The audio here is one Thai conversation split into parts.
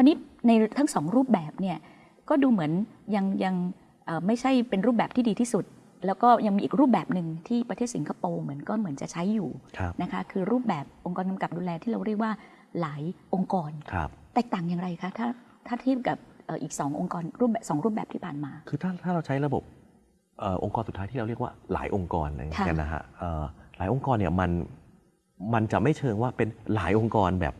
ราวนี้ในทั้งสองรูปแบบเนี่ยก็ดูเหมือนยังยังเอ่อไม่ใช่เป็นรูปแบบที่ดีที่สุด แล้วก็ยังมีอีกรูปแบบหนึ่งที่ประเทศสิงคโปร์เหมือนก็เหมือนจะใช้อยู่ครับนะคะคือรูปแบบองค์กรกำกับดูแลที่เราเรียกว่าหลายองค์กรครับแตกต่างอย่างไรคะถ้าถ้าเทียบกับเอ่ออีกสององค์กรรูปแบบสองรูปแบบที่ผ่านมา คือถ้าถ้าเราใช้ระบบเออองค์กรสุดท้ายที่เราเรียกว่าหลายองค์กรอะไรอย่างเงี้ยค่ะกันนะฮะเอ่อหลายองค์กรเนี่ยมันมันจะไม่เชิงว่าเป็นหลายองค์กรแบบ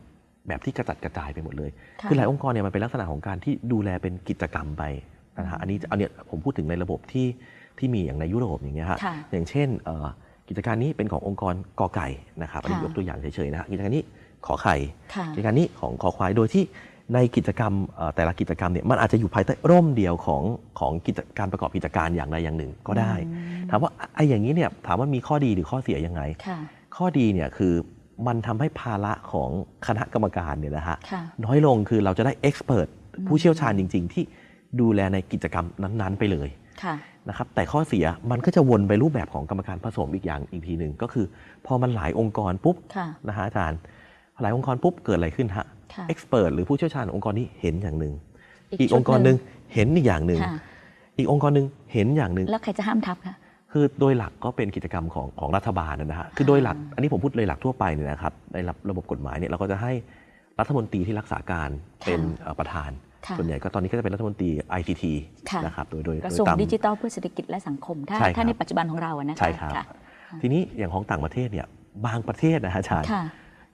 แบบที่กระจัดกระจายไปหมดเลยะคือหลายองค์กรเนี่ยมันเป็นลักษณะของการที่ดูแลเป็นกิจกรรมไปนะฮะอันนี้อันเนี้ยผมพูดถึงในระบบที่ที่มีอย่างในยุโรปอย่างเงี้ยฮะค่ะอย่างเช่นเอ่อกิจการนี้เป็นขององค์กรกอไก่นะครับอันนี้ค่ะยกตัวอย่างเฉยๆนะฮะกิจการนี้ขอไข่ค่ะกิจการนี้ของคอควายโดยที่ในกิจกรรมเอ่อแต่ละกิจกรรมเนี่ยมันอาจจะอยู่ภายใต้ร่มเดียวของของกิจการประกอบกิจการอย่างใดอย่างหนึ่งก็ได้อืมถามว่าไอ้อย่างนี้เนี่ยถามว่ามีข้อดีหรือข้อเสียยังไงค่ะข้อดีเนี่ยคือ มันทำให้ภาระของคณะกรรมการเนี่ยนะฮะค่ะน้อยลงคือเราจะได้เอ็กซ์เพรสอืมผู้เชี่ยวชาญจริง ๆ ที่ดูแลในกิจกรรมนั้น ๆ ไปเลยค่ะนะครับแต่ข้อเสียมันก็จะวนไปรูปแบบของกรรมการผสมอีกอย่างอีกทีหนึ่งก็คือ พอมันหลายองค์กรปุ๊บค่ะนะฮะอาจารย์หลายองค์กรปุ๊บเกิดอะไรขึ้นฮะค่ะเอ็กซ์เพรสหรือผู้เชี่ยวชาญขององค์กรนี้เห็นอย่างหนึ่งอีกอีกชุดองค์กรหนึ่งเห็นอีกอย่างหนึ่งค่ะอีกองค์กรหนึ่งเห็นอย่างหนึ่งแล้วใครจะห้ามทับคะ คือโดยหลักก็เป็นกิจกรรมของของรัฐบาลนะฮะคือโดยหลักอันนี้ผมพูดเลยหลักทั่วไปเนี่ยนะครับในระระบบกฎหมายเนี่ยเราก็จะให้รัฐมนตรีที่รักษาการเป็นเอ่อประธานค่ะส่วนใหญ่ก็ตอนนี้ก็จะเป็นรัฐมนตรี ICT ค่ะนะครับโดยโดยกระโดทรวยงตามดิจิทัลเพื่อเศรษฐกิจและสังคม ถ้าใช่ครับถ้าในปัจจุบันของเราอะนะคะใช่ครับค่ะทีนี้อย่างของต่างประเทศเนี่ยบางประเทศนะฮะอาจารย์ค่ะ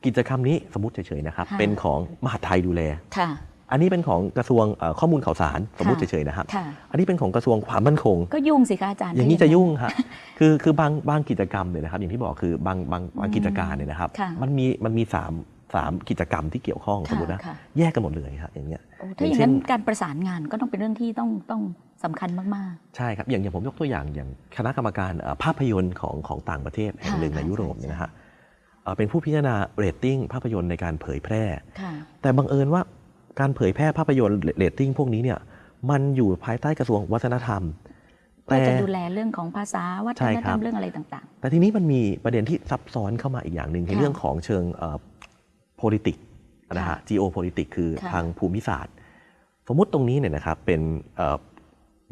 กิจกรรมนี้สมมติเฉยๆนะครับค่ะเป็นของมหาดไทยดูแลค่ะ อันนี้เป็นของกระทรวงเอ่อข้อมูลข่าวสารสมมติค่ะเฉยๆนะครับค่ะอันนี้เป็นของกระทรวงความมั่นคง ก็ยุ่งสิคะอาจารย์ อย่างนี้ถ้จะยุ่งฮะคือคือบางบางกิจกรรมเนี่ยนะครับ อย่างที่บอกคือบางบางบางกิจการเนี่ยนะครับค่ะมันมีมันมีสามสามกิจกรรมที่เกี่ยวข้องค่ะสมมตินะค่ะแยกกันหมดเลยครับอย่างเงี้ยโอ้ถ้าอย่างอย่างเช่นั้นนการประสานงานก็ต้องเป็นเรื่องที่ต้องต้องสำคัญมากใช่ครับอย่างอย่างผมยกตัวอย่างอย่างคณะกรรมการเอ่อภาพยนตร์ของของต่างประเทศแห่งหนึ่งค่ะในยุโรปใช่เนี่ยนะฮะเอ่อเป็นผู้พิจารณาเรตติ้งภาพยนตร์ในการเผยแพร่ๆค่ะแต่บังเอิญว่า การเผยแพร่ภาพยนตร์เรตติ้งพวกนี้เนี่ยมันอยู่ภายใต้กระทรวงวัฒนธรรมเพื่อแต่จะดูแลเรื่องของภาษาวัฒใช่นคธรัรรบมเรื่องอะไรต่างแต่ทีนี้มันมีประเด็นที่ซับซ้อนเข้ามาอีกอย่างหนึ่งในค่ะเรื่องของเชิงเอ่อ politics นะฮะค่ะ geopolitics คือค่ะทางภูมิศาสตร์ สมมุติตรงนี้เนี่ยนะครับเป็นเอ่อ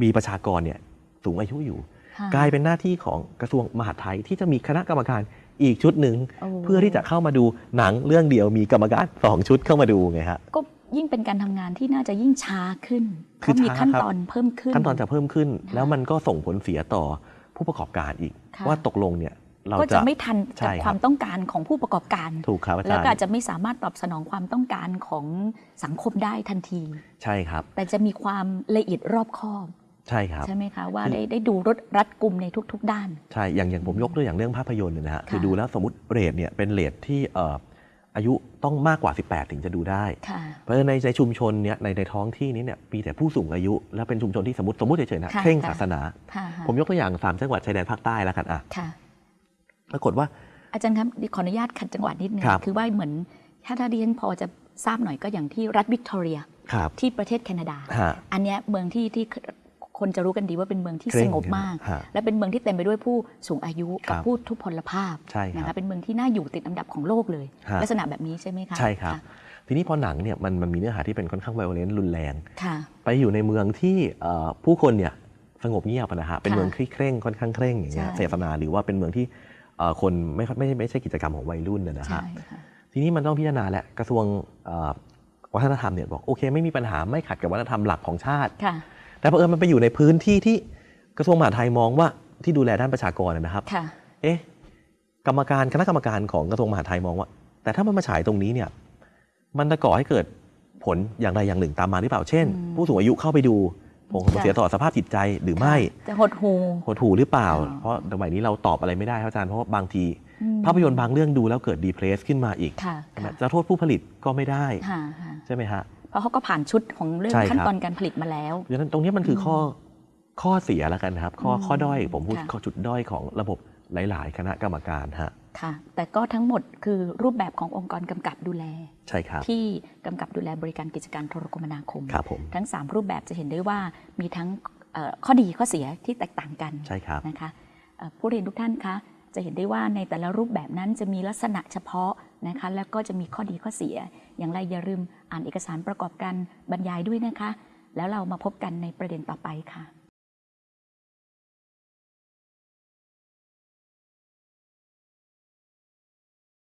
มีประชากรเนี่ยสูงอายุอยู่ๆค่ะกลายเป็นหน้าที่ของกระทรวงมหาดไทยที่จะมีคณะกรรมการอีกชุดหนึ่งโอ้เพื่อที่จะเข้ามาดูหนังเรื่องเดียวมีกรรมการสองชุดเข้ามาดูไงฮะก็ ยิ่งเป็นการทำงานที่น่าจะยิ่งช้าขึ้นเพคือราะมีช้าขั้นครับตอนเพิ่มขึ้น ขั้นตอนจะเพิ่มขึ้นค่ะแล้วมันก็ส่งผลเสียต่อผู้ประกอบการอีกค่ะว่าตกลงเนี่ยเราก็จะจะไม่ทันใช่กับครับความต้องการของผู้ประกอบการถูกครับอาแล้วจารก็อาจย์จะไม่สามารถตอบสนองความต้องการของสังคมได้ทันที ใช่ครับ แต่จะมีความละเอียดรอบคอบใช่ครับใช่ไหมคะว่าคือได้ได้ดูรถรัดกลุ่มในทุก ๆ ด้าน ใช่อย่างอย่างผมยกตัวอย่างเรื่องภาพยนตร์เนี่ยนะฮะค่ะคือดูแล้วสมมติเรทเนี่ยเป็นเรทที่เอ่ออายุต้องมากกว่า 18 ถึงจะดูได้ค่ะเพราะฉะนั้นในในชุมชนเนี่ยในในท้องที่นี้เนี่ยมีแต่ผู้สูงอายุ และเป็นชุมชนที่สมมติสมมติเฉยๆนะค่ะเคร่งค่ะศาสนาค่ะผมยกตัวอย่างสามจังหวัดชายแดนภาคใต้แล้วกันอะค่ะปรากฏว่า อาจารย์ครับขออนุญาตขัดจังหวะนิดนึงครับคือว่าเหมือนถ้าถ้าดิฉันพอจะทราบหน่อยก็อย่างที่รัฐวิกตอเรียครับที่ประเทศแคนาดาฮะอันเนี้ยเมืองที่ที่ คนจะรู้กันดีว่าเป็นเมืองที่เคร่สงงบมากฮะและเป็นเมืองที่เต็มไปด้วยผู้สูงอายุกับครับผู้ทุพพลภาพใช่ครับนะคะเป็นเมืองที่น่าอยู่ติดอันดับของโลกเลยฮะลักษณะแบบนี้ใช่ไหมคะใช่ครับะทีนี้พอหนังเนี่ยมันมันมีเนื้อหาที่เป็นค่อนข้างไวโอเลนต์รุนแรงค่ะไปอยู่ในเมืองที่เอ่อผู้คนเนี่ยสงบเงียบอะนะฮะเป็นค่ะเมืองที่เคร่งค่อนข้างเคร่งอย่างเงี้ยใช่เสพนาหรือว่าเป็นเมืองที่เอ่อคนไม่ค่อยไม่ไม่ไม่ใช่กิจกรรมของวัยรุ่นนะนะใช่ฮะค่ะทีนี้มันต้องพิจารณาแหละกระทรวงเอ่อวัฒนธรรมเนี่ยบอกโอเค ไม่มีปัญหาไม่ขัดกับวัฒนธรรมหลักของชาติค่ะ แต่เผอิญมันไปอยู่ในพื้นที่ที่กระทรวงมหาดไทยมองว่าที่ดูแลด้านประชากรนะครับค่ะเอ๊ะกรรมการคณะกรรมการของกระทรวงมหาดไทยมองว่า แต่ถ้ามันมาฉายตรงนี้เนี่ยมันจะก่อให้เกิดผลอย่างใดอย่างหนึ่งตามมาหรือเปล่าเช่นอืมผู้สูงอายุเข้าไปดูผลค่ะเสียต่อสภาพจิตใจหรือไม่ จะหดหูหดหูหรือเปล่าอ๋อเพราะสมัยนี้เราตอบอะไรไม่ได้ครับอาจารย์ เพราะว่าบางทีอืมภาพยนตร์บางเรื่องดูแล้วเกิดดีเพรสขึ้นมาอีกค่ะใช่ไหมค่ะจะโทษผู้ผลิตก็ไม่ได้ค่ะค่ะใช่ไหมฮะ เพราะเขาก็ผ่านชุดของเรื่องใช่ครับขั้นตอนการผลิตมาแล้วเพราะฉะนั้นตรงนี้มันคืออมข้อข้อเสียแล้วกันนะครับ ข้ออืมข้อด้อยผมพูดค่ะข้อจุดด้อยของระบบหลาย ๆ คณะกรรมการฮะค่ะ แต่ก็ทั้งหมดคือรูปแบบขององค์กรกำกับดูแล ใช่ครับ ที่กำกับดูแลบริการกิจการโทรคมนาคมครับผมทั้ง 3 รูปแบบจะเห็นได้ว่ามีทั้งเอ่อข้อดีข้อเสียที่แตกต่างกันใช่ครับนะคะเอ่อผู้เรียนทุกท่านคะ จะเห็นได้ว่าในแต่ละรูปแบบนั้นจะมีลักษณะเฉพาะนะคะแล้วก็จะมีข้อดีข้อเสีย อย่างไรอย่าลืมอ่านเอกสารประกอบการบรรยายด้วยนะคะ แล้วเรามาพบกันในประเด็นต่อไปค่ะ